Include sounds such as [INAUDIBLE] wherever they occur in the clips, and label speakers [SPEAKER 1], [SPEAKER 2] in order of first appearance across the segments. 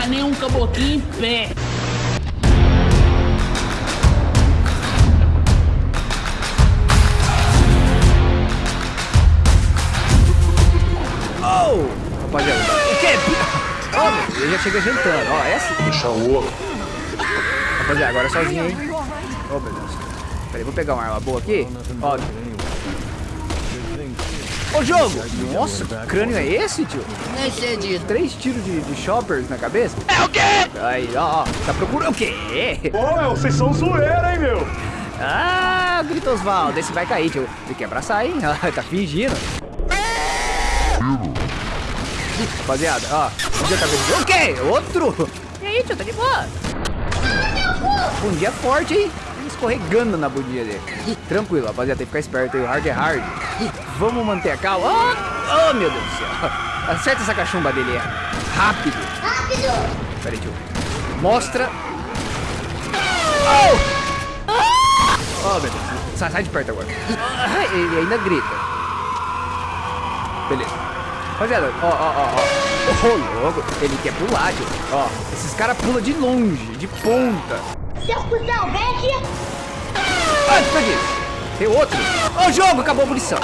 [SPEAKER 1] pegar nenhum caboclinho em pé.
[SPEAKER 2] Oh! Rapaziada, o quê? Ó, meu, ele já chega jantando, ó, é assim.
[SPEAKER 3] Deixa o oco.
[SPEAKER 2] Rapaziada, agora é sozinho, hein? Ô, meu Deus. Peraí, vou pegar uma arma boa aqui. Ó. Ô, jogo! Nossa, que crânio é esse, tio?
[SPEAKER 1] Nem sei disso.
[SPEAKER 2] Três tiros de, de shoppers na cabeça?
[SPEAKER 1] É o quê?
[SPEAKER 2] Aí, ó, ó, tá procurando o quê?
[SPEAKER 3] Pô, meu, vocês são zoeira, hein, meu?
[SPEAKER 2] Ah, grita Osvaldo, esse vai cair, tio. Você quer abraçar, hein? [LAUGHS] Tá fingindo. Rapaziada, ó, já tá vendo? O quê? Outro? E aí, tio, tá de boa? Bundinha forte, hein? Escorregando na bundinha dele. Tranquilo, rapaziada, tem que ficar esperto aí. O hard é hard. Vamos manter a calma. Oh, oh, meu Deus do céu. Acerta essa cachumba dele. é Rápido.
[SPEAKER 4] Rápido!
[SPEAKER 2] Pera aí, tio. Mostra. Oh! Oh, meu Deus. Sai, sai de perto agora. Ah, Ele ainda grita. Beleza. Rapaziada, ó, ó, ó, ó. Ô, louco. Ele quer pular, tio. Ó, esses caras pulam de longe, de ponta.
[SPEAKER 4] Seu cuzão, vem aqui!
[SPEAKER 2] Ah, isso? Tem outro. Ó, o jogo, acabou a munição.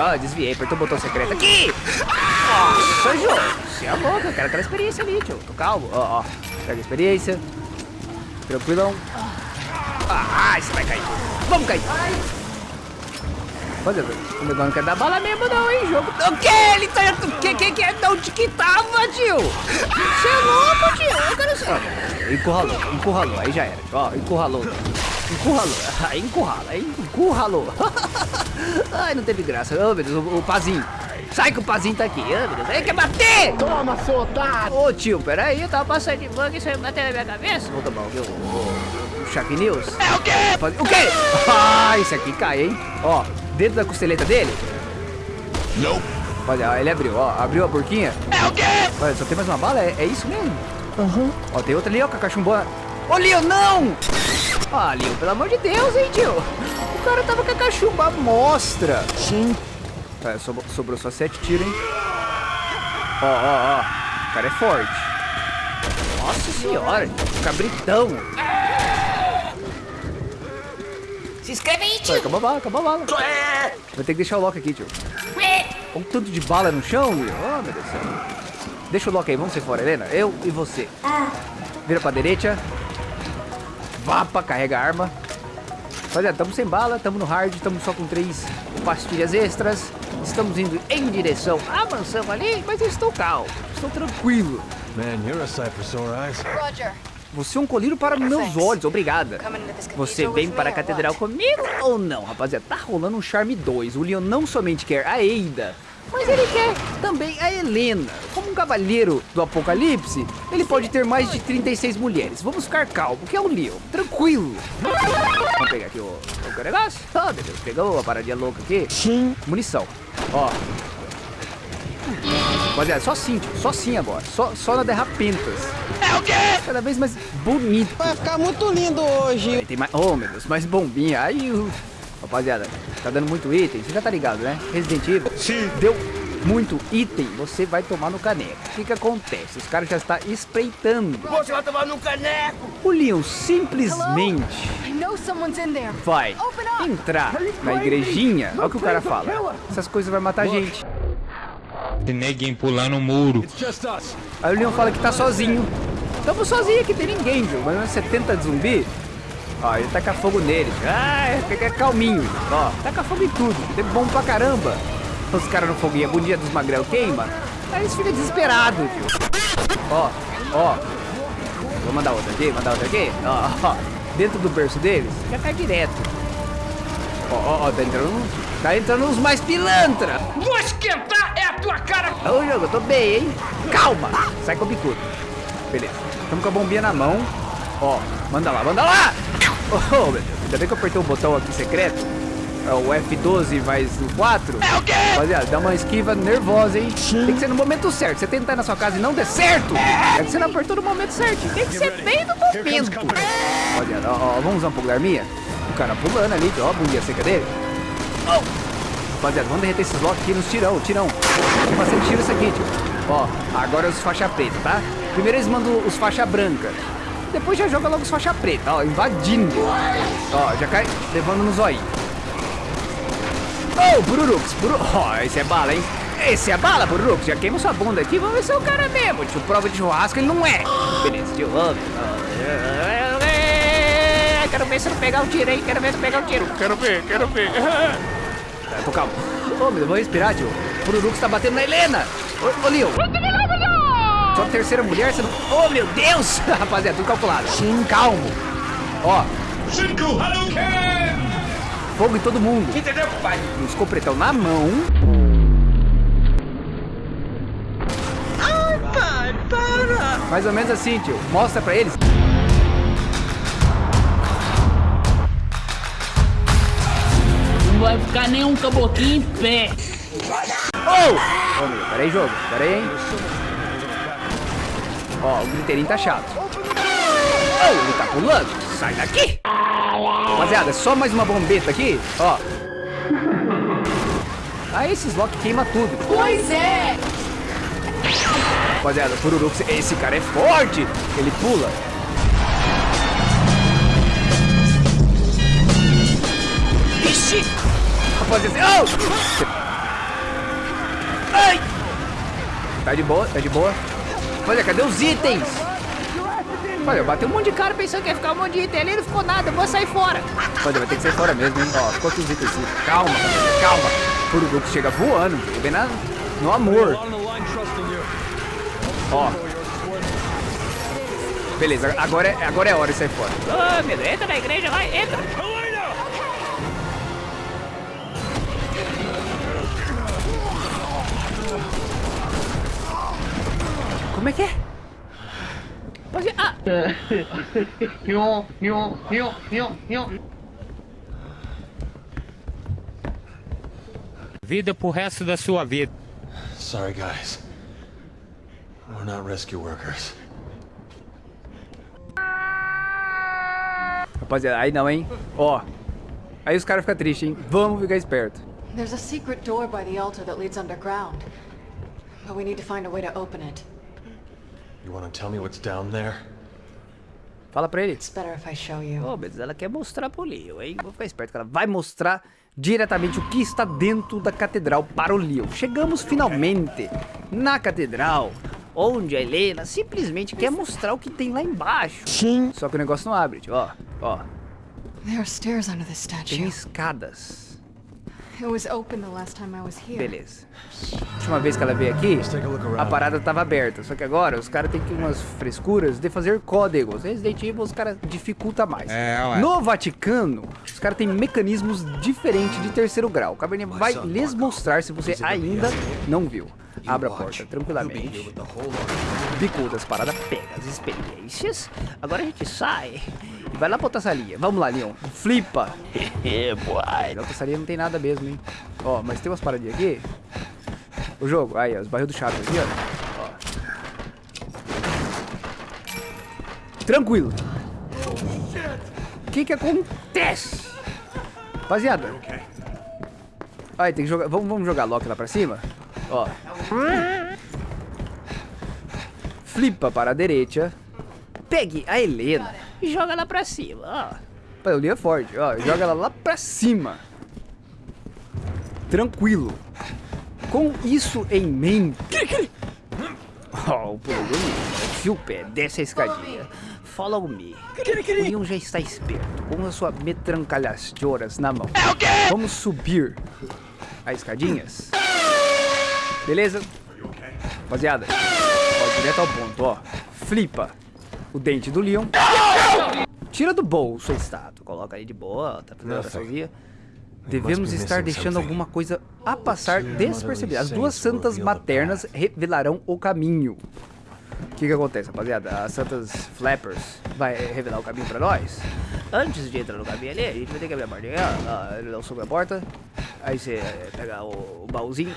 [SPEAKER 2] Ah, desviei, apertou o botão secreto aqui. Nossa, jogo. Você é louco, eu quero aquela experiência ali, tio. Tô calmo. Ó, ó. Pega a experiência. Tranquilão. Ah, você vai cair. Vamos cair. Olha, o negócio não quer dar bala mesmo não, hein, jogo. O que? Ele tá... O que, que, que? De onde que tava, tio? Você é louco, tio. Eu quero ser... Encurralou, encurralou. Aí já era. Ó, encurralou. Encurralou. Aí [LAUGHS] encurrala? Encurralou. [LAUGHS] Ai, não teve graça. Oh, meu Deus, o, o pazinho. Sai que o pazinho tá aqui. Oh, meu Deus. Ele quer bater!
[SPEAKER 3] Toma, seu otário!
[SPEAKER 2] Ô tio, peraí, eu tava passando de bug e você bateu na minha cabeça? Vou tomar o que? O, News?
[SPEAKER 1] É o quê?
[SPEAKER 2] O quê? Ah, esse aqui cai, hein? Ó, dentro da costeleta dele.
[SPEAKER 3] Não.
[SPEAKER 2] Olha, ele abriu, ó, abriu a porquinha.
[SPEAKER 1] É o quê?
[SPEAKER 2] Olha, só tem mais uma bala? É, é isso mesmo? Aham. Ó, tem outra ali, ó, com a cachumbona. Ô, Leon, não! Ah, Leon, pelo amor de Deus, hein, tio? O cara tava com a cachumba mostra.
[SPEAKER 3] Sim.
[SPEAKER 2] Tá, sobrou, sobrou só sete tiros, hein? Ó, ó, ó. O cara é forte. Nossa senhora, cabritão.
[SPEAKER 1] Se inscreve aí,
[SPEAKER 2] Vai,
[SPEAKER 1] tio.
[SPEAKER 2] acabou a bala, acabou a bala. Vai ter que deixar o Loki aqui, tio. Olha o tanto de bala no chão, Will. Oh, meu Deus do céu. Deixa o Loki aí, vamos ser fora, Helena. Eu e você. Vira pra direita. Vapa, carrega a arma. Olha, estamos sem bala, estamos no hard, estamos só com três pastilhas extras. Estamos indo em direção à mansão ali, mas eu estou calmo, estou tranquilo.
[SPEAKER 5] Man, you're a sight for sore eyes.
[SPEAKER 6] Roger.
[SPEAKER 2] Você é um colírio para meus olhos, obrigada. Você vem para a catedral comigo ou não, rapaziada? Tá rolando um Charme 2. O Leon não somente quer a Eida, mas ele quer também a Helena. Como um cavaleiro do apocalipse, ele pode ter mais de 36 mulheres. Vamos ficar calmo, que é o Leon. Tranquilo. Vamos pegar aqui o, o negócio. Oh, meu Deus, pegou a paradinha louca aqui.
[SPEAKER 3] Sim.
[SPEAKER 2] Munição. Ó. Rapaziada, só sim. Só sim agora. Só, só na derrapentas.
[SPEAKER 1] É o quê?
[SPEAKER 2] Cada vez mais bonito.
[SPEAKER 7] Vai ficar muito lindo hoje.
[SPEAKER 2] Aí tem mais. Oh, meu Deus, mais bombinha. Aí, o- rapaziada, tá dando muito item. Você já tá ligado, né? Resident Evil.
[SPEAKER 3] Sim.
[SPEAKER 2] Deu muito item, você vai tomar no caneco. O que que acontece? Os caras já estão espreitando.
[SPEAKER 1] Você vai tomar no caneco.
[SPEAKER 2] O Leon simplesmente vai entrar na igrejinha. Olha o que o cara fala. Essas coisas vai matar a gente.
[SPEAKER 8] Tem neguinho pulando o muro.
[SPEAKER 2] Aí o Leon fala que tá sozinho. Tamo sozinho aqui, tem ninguém, viu? Mas uns 70 de zumbi. Ó, ele taca fogo neles. Ah, é, é calminho. Ó, taca fogo em tudo. É bom pra caramba. Os caras no foguinho, a bundinha dos magrel queima. Aí eles ficam desesperados, tio. Ó, ó. Vou mandar outra aqui, mandar outra aqui. Ó, ó. Dentro do berço deles, já cai direto. Ó, ó, ó, tá entrando. Tá entrando uns mais pilantra.
[SPEAKER 1] Vou esquentar é a tua cara.
[SPEAKER 2] Ô, jogo, eu tô bem, hein? Calma! Sai com o bicudo. Beleza. Tamo com a bombinha na mão. Ó, manda lá, manda lá! Oh, meu Deus. Ainda bem que eu apertei o botão aqui secreto. É o F12 mais o 4.
[SPEAKER 1] É o quê?
[SPEAKER 2] Rapaziada, dá uma esquiva nervosa, hein? Tem que ser no momento certo. Você tentar na sua casa e não der certo, é que você não apertou no momento certo. Tem que ser bem no momento. Rapaziada, ó, ó, vamos usar um pouco da arminha? O cara pulando ali, ó, a bundinha seca dele. Oh! Rapaziada, vamos derreter esses blocos aqui nos tirão, tirão. Tem bastante tiro isso aqui, tio. Ó, agora os faixa preta, tá? Primeiro eles mandam os faixa branca. Depois já joga logo os faixa preta, ó, invadindo. Ó, já cai levando no zóio. Ô, oh, Bururux, Buru... Ó, esse é bala, hein? Esse é bala, Bururux. Já queima sua bunda aqui, vamos ver se é o cara mesmo. Tio, prova de churrasco, ele não é. Beleza, tio, vamos. Quero ver se eu não pegar o tiro, hein? Quero ver se eu pegar o tiro. Quero ver, quero ver. Vai, pô, calma. Ô, oh, meu, vou respirar, tio. Bururux tá batendo na Helena. Ô, ô Leon. Sua terceira mulher, você não... Oh, meu Deus! [LAUGHS] Rapaziada, tudo calculado. Sim, calmo. Ó. Fogo em todo mundo.
[SPEAKER 1] Entendeu, pai?
[SPEAKER 2] Um escopretão na mão.
[SPEAKER 7] Ai, pai, para!
[SPEAKER 2] Mais ou menos assim, tio. Mostra pra eles.
[SPEAKER 6] Não vai ficar nenhum caboclinho em pé.
[SPEAKER 2] Oh! Ô, meu, peraí, jogo. Peraí, hein. Ó, o griteirinho tá chato. Oh, ele tá pulando. Sai daqui. Rapaziada, só mais uma bombeta aqui, ó. Ah, esses lock queima tudo.
[SPEAKER 4] Pois é!
[SPEAKER 2] Rapaziada, Pururux, esse cara é forte. Ele pula. Ixi! Rapaziada, oh! Ai! Tá de boa, tá de boa. Olha, cadê os itens? Olha, eu bati um monte de cara pensando que ia ficar um monte de item ali, não ficou nada, eu vou sair fora. Olha, vai ter que sair fora mesmo, hein? Ó, ficou aqui os itens. Calma, calma. Pururux chega voando, bem na, no amor. Ó. Beleza, agora é, agora é hora de sair fora.
[SPEAKER 6] Ô, meu Deus, entra na igreja, vai, entra.
[SPEAKER 2] Como é que é? Pode... Ah!
[SPEAKER 8] Vida pro resto da sua vida.
[SPEAKER 5] Sorry, guys. We're not rescue workers.
[SPEAKER 2] Rapaziada, aí não, hein? Ó. Aí os caras ficam tristes, hein? Vamos ficar esperto.
[SPEAKER 9] There's a secret door by the altar that leads underground. But we need to find a way to open it.
[SPEAKER 5] You want to tell me what's down there?
[SPEAKER 2] Fala pra ele.
[SPEAKER 9] It's better if I show you.
[SPEAKER 2] Ô, mas ela quer mostrar pro Leo, hein? Vou ficar esperto que ela vai mostrar diretamente o que está dentro da catedral para o Leo. Chegamos finalmente na catedral, onde a Helena simplesmente quer mostrar o que tem lá embaixo.
[SPEAKER 7] Sim.
[SPEAKER 2] Só que o negócio não abre. Ó, ó.
[SPEAKER 9] There are stairs under this
[SPEAKER 2] Tem
[SPEAKER 9] statue.
[SPEAKER 2] escadas.
[SPEAKER 9] It was open the last time I was here.
[SPEAKER 2] Beleza. Última vez que ela veio aqui,
[SPEAKER 5] a
[SPEAKER 2] a parada tava aberta. Só que agora os caras têm que umas frescuras de fazer códigos. Resident Evil os caras dificulta mais.
[SPEAKER 8] É, ué.
[SPEAKER 2] No Vaticano, os caras têm mecanismos diferentes de terceiro grau. O Cabernet vai lhes mostrar se você ainda não viu. Abra a porta tranquilamente. Bicudas, parada, pega as experiências. Agora a gente sai e vai lá pra outra salinha. Vamos lá, Leon. Flipa. [LAUGHS] É. Na outra salinha não tem nada mesmo, hein. Ó, mas tem umas paradinhas aqui. O jogo, aí, ó, os barril do chato aqui, ó. ó. Tranquilo. O que que acontece? Rapaziada. Aí, tem que jogar. Vamos, vamos jogar Loki lá pra cima? Ó. Flipa para a direita. Pegue a Helena e joga lá pra cima, ó. Pai, o Lee é forte, ó. Joga ela lá pra cima. Tranquilo. Com isso em mente. Ó, o pulo. Fio o pé, desce a escadinha. Follow me. O Leon já está esperto, com a sua metrancalhadoras na mão. Vamos subir as escadinhas. Beleza? Rapaziada, ó, direto ao ponto, ó. Flipa o dente do Leon. Tira do bolso a estátua. Coloca aí de boa, tá fazendo sozinha. Devemos estar deixando alguma coisa a passar despercebida. As duas santas maternas revelarão o caminho. O que que acontece, rapaziada? As santas flappers vai revelar o caminho pra nós. Antes de entrar no caminho ali, a gente vai ter que abrir a portinha. ó, Ele não sobe a porta. Aí você pega o, o baúzinho.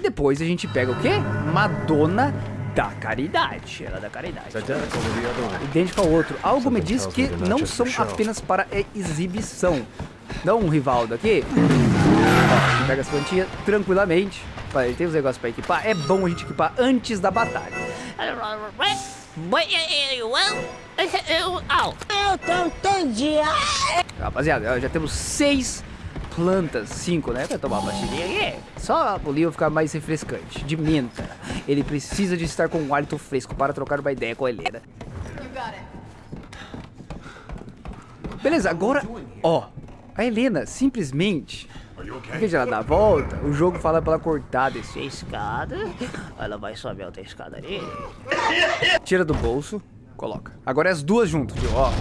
[SPEAKER 2] Depois a gente pega o quê? Madonna da Caridade. Ela é da Caridade. Idêntico ao outro. Algo me diz que não são apenas para exibição. Dá um rivaldo aqui. Ó, pega as plantinhas tranquilamente. Olha, tem uns negócios pra equipar. É bom a gente equipar antes da batalha.
[SPEAKER 4] Eu tô entendi.
[SPEAKER 2] Rapaziada, já temos seis plantas. Cinco, né? Pra tomar uma pastilhinha aqui. Só o Leon ficar mais refrescante. De menta. Ele precisa de estar com um hálito fresco para trocar uma ideia com a Helena. Beleza, agora, ó. A Helena simplesmente... De ela dar a volta, o jogo fala pra ela cortar, descer a escada. Ela vai subir a outra escada ali. Tira do bolso, coloca. Agora é as duas juntas, viu? Ó.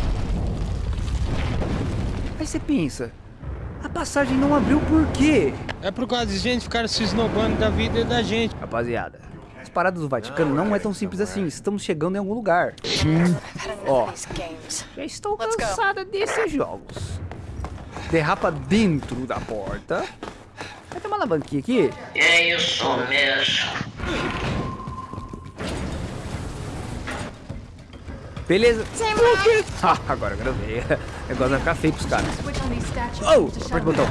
[SPEAKER 2] Aí você pensa, a passagem não abriu por quê?
[SPEAKER 8] É por causa de gente ficar se esnobando da vida da gente.
[SPEAKER 2] Rapaziada, as paradas do Vaticano não é tão simples assim. Estamos chegando em algum lugar. Ó,
[SPEAKER 9] These games.
[SPEAKER 2] já estou cansada desses jogos. Derrapa dentro da porta. Vai ter uma alavanquinha aqui.
[SPEAKER 1] É isso mesmo.
[SPEAKER 2] Beleza. Ah, [LAUGHS] agora eu gravei. O negócio vai ficar feio pros caras. Oh, aperta o botão.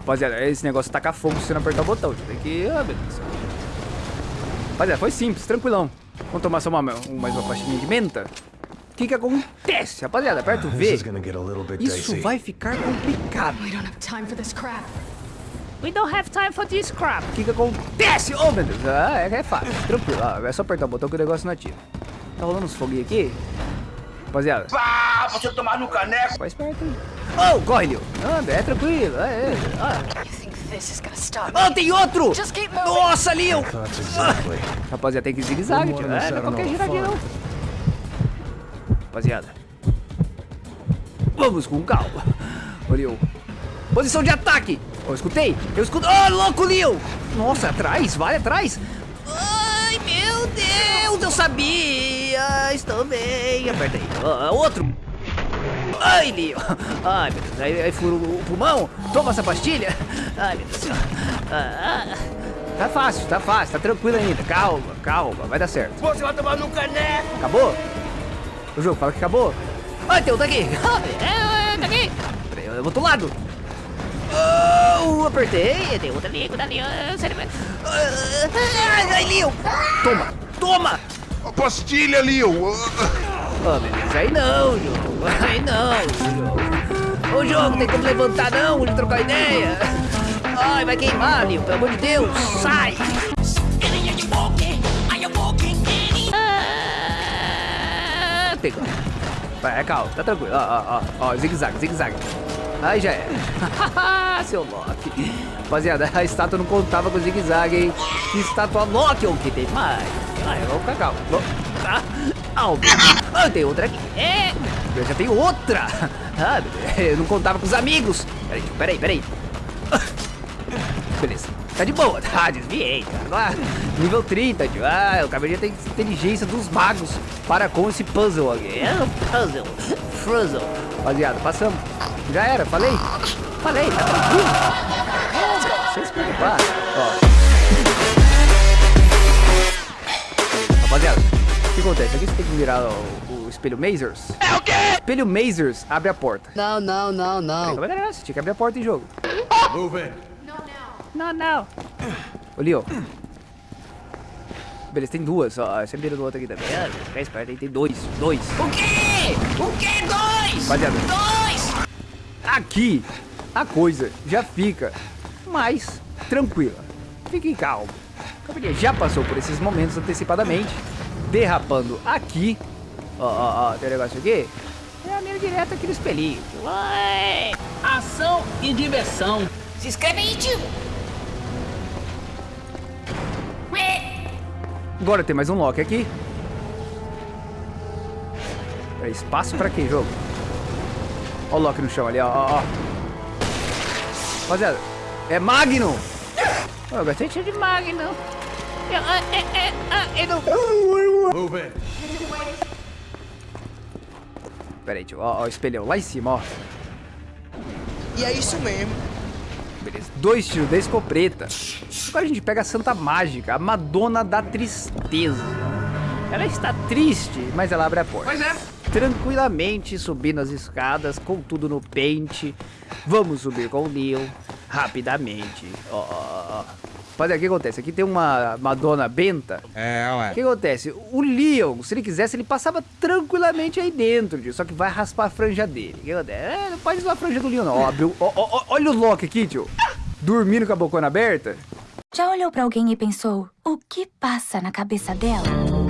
[SPEAKER 2] Rapaziada, esse negócio taca fogo se você não apertar o botão. Tem que... Ah, beleza. Rapaziada, foi simples, tranquilão. Vamos tomar só uma, um- mais uma pastinha de menta? O que que acontece? Rapaziada, aperta o V. Isso vai ficar complicado.
[SPEAKER 9] We don't have time for this crap.
[SPEAKER 2] We don't have time for this crap. O que que acontece? Oh, meu Deus. Ah, é, é fácil. Tranquilo. Ah, é só apertar o botão que o negócio não atira. Tá rolando uns foguinhos aqui? Rapaziada,
[SPEAKER 1] Ah, você tomar no caneco.
[SPEAKER 2] faz perto aí. Oh, corre, Leo. Anda, é tranquilo. É, é. Ah. Oh, tem outro! Nossa, Leo!
[SPEAKER 5] Exactly.
[SPEAKER 2] Rapaziada, tem que zigue-zague, tio. É, não é qualquer giradinha, não. Rapaziada. Vamos com calma. Ô, Leo. Posição de ataque! Oh, escutei! Eu escuto. Oh, louco, Leo! Nossa, atrás, vai atrás! Deus, eu sabia! Estou bem. Aperta aí. Ah, outro! Ai, Leo! Ai, meu Deus, aí, aí fura o pulmão. Toma essa pastilha. Ai, meu Deus. Ah, ah. Tá fácil, tá fácil, tá tranquilo ainda. Calma, calma, vai dar certo.
[SPEAKER 1] Você vai tomar no caneco.
[SPEAKER 2] Acabou? O jogo fala que acabou. Ai, tem outro aqui. [LAUGHS] É, tá aqui. Peraí, eu vou do lado. Oh, apertei. Tem outro ali, cuidado ali. ai, Leo. Toma, toma.
[SPEAKER 3] A pastilha, Leo.
[SPEAKER 2] Oh, beleza, aí não, jogo. Aí não, jogo. Ô, jogo, tem como levantar não, de trocar ideia. Ai, vai queimar, Leo, pelo amor de Deus. Sai. Ah, Pegou. Vai, calma, tá tranquilo. Ó, ó, ó, ó, zigue-zague, zigue-zague. Aí já é. [LAUGHS] Seu Loki. Rapaziada, a estátua não contava com zigue-zague, hein? Que estátua Loki, o que tem mais? Vamos ficar calmo. Vamos- Ah, ah, ah, tem outra aqui. É, eu já tenho outra. Ah, eu não contava com os amigos. Peraí, peraí, peraí. Beleza. Tá de boa, tá? Desviei, cara. Agora, nível 30, tio. Ah, eu acabei de ter inteligência dos magos para com esse puzzle aqui. É um puzzle. Puzzle. Rapaziada, passamos. Já era, falei. Falei, tá tranquilo. É, Sem se preocupar. Ó. Rapaziada, o que acontece? Aqui você tem que virar o, o espelho Mazers. É o quê? Espelho Mazers abre a porta.
[SPEAKER 7] Não, não, não, não.
[SPEAKER 2] Como é? Você tinha que abrir a porta em jogo.
[SPEAKER 5] Move in.
[SPEAKER 2] Não, não. Ô, Leo. Beleza, tem duas. Ó, você vira do outro aqui também. Ah, fica esperto aí, tem dois. Dois.
[SPEAKER 1] O quê? O quê? Dois?
[SPEAKER 2] Rapaziada,
[SPEAKER 1] Dois?
[SPEAKER 2] aqui a coisa já fica mais tranquila. Fique calmo. A companhia já passou por esses momentos antecipadamente. Derrapando aqui. Ó, ó, ó, tem um negócio aqui. É a minha direta aqui no espelhinho.
[SPEAKER 6] Ué, ação e diversão.
[SPEAKER 1] Se inscreve aí, tio. Ué.
[SPEAKER 2] Agora tem mais um lock aqui. É espaço pra quê, jogo? Ó o lock no chão ali, ó, ó, ó. Rapaziada, é Magnum! Eu gostei de. Eu, ah, é, é, ah, eu não...
[SPEAKER 5] Move in.
[SPEAKER 2] Pera aí, tio. Ó, ó, o espelhão lá em cima, ó.
[SPEAKER 7] E é isso mesmo.
[SPEAKER 2] Beleza. Dois tiros da escopeta. Agora a gente pega a Santa Mágica, a Madonna da Tristeza. Ela está triste, mas ela abre a porta.
[SPEAKER 1] Pois é.
[SPEAKER 2] Tranquilamente subindo as escadas, com tudo no pente. Vamos subir com o Neil rapidamente. Ó, ó, ó. Rapaziada, o que acontece? Aqui tem uma Madonna Benta.
[SPEAKER 8] É,
[SPEAKER 2] O
[SPEAKER 8] ué.
[SPEAKER 2] que acontece? O Leon, se ele quisesse, ele passava tranquilamente aí dentro, tio. Só que vai raspar a franja dele. O que acontece? É, não pode usar a franja do Leon, não. Ó, abriu, ó, ó, ó, olha o Loki aqui, tio. Dormindo com a bocona aberta.
[SPEAKER 10] Já olhou pra alguém e pensou, o que passa na cabeça dela?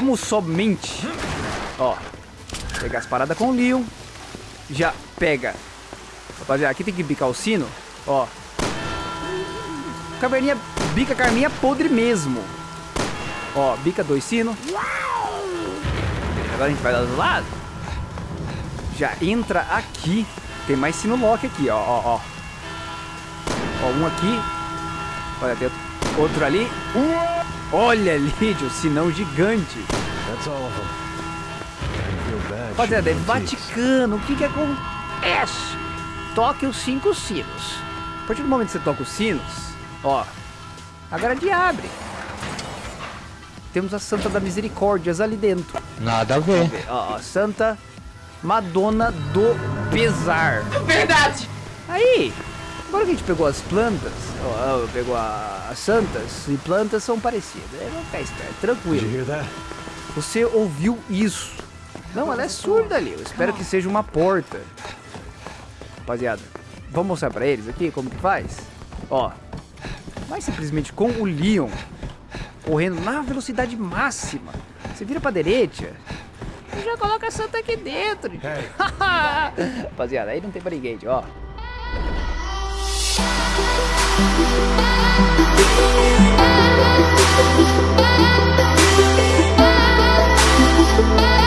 [SPEAKER 2] Vamos somente, ó, pegar as paradas com o Leon. Já pega. Rapaziada, aqui tem que bicar o sino, ó. Caverninha, bica a carninha podre mesmo. Ó, bica dois sinos. Agora a gente vai dar do lado. Já entra aqui. Tem mais sino lock aqui, ó, ó, ó. Ó, um aqui. Olha, tem outro ali. Olha ali, tio, sinão gigante. Rapaziada, é. Vaticano. O que que acontece? Toque os cinco sinos. A partir do momento que você toca os sinos, ó, a grade abre. Temos a Santa da Misericórdias ali dentro.
[SPEAKER 8] Nada a ver.
[SPEAKER 2] Ó, ó, Santa Madonna do Pesar.
[SPEAKER 1] Verdade!
[SPEAKER 2] Aí, agora que a gente pegou as plantas, ó, ó, pegou a- as santas e plantas são parecidas. É, vamos ficar esperto, tranquilo. Você ouviu isso? Não, ela é surda ali. Eu espero que seja uma porta. Rapaziada, vamos mostrar pra eles aqui como que faz? Ó, vai simplesmente com o Leon correndo na velocidade máxima. Você vira pra direita e já coloca a santa aqui dentro. [LAUGHS] Rapaziada, aí não tem pra ninguém, tio, Bye.